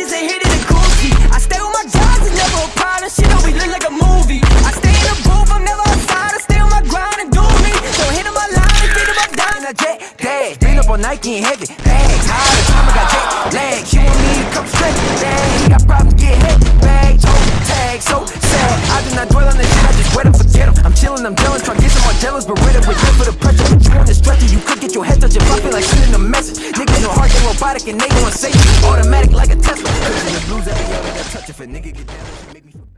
I stay with my guys, it's never a problem. Shit always look like a movie. I stay in the booth, I'm never outside. I stay on my grind and do me. So hit on my line and think my dying. I jet dash, been up on Nike and heavy bags. High the time I got jet lag. She want me to come straight. Dang, he got problems, get hit. Bag, toe, tag, so sad. I do not dwell on the shit, I just wait and forget him. I'm chillin', I'm jealous, try to get some more jealous, but rid with it for the pressure. But you on the stretcher, you could get your head touched if I feel like sending a message. Niggas no heart, they robotic and they gon' say you automatic touch if a nigga get down, it make me feel better.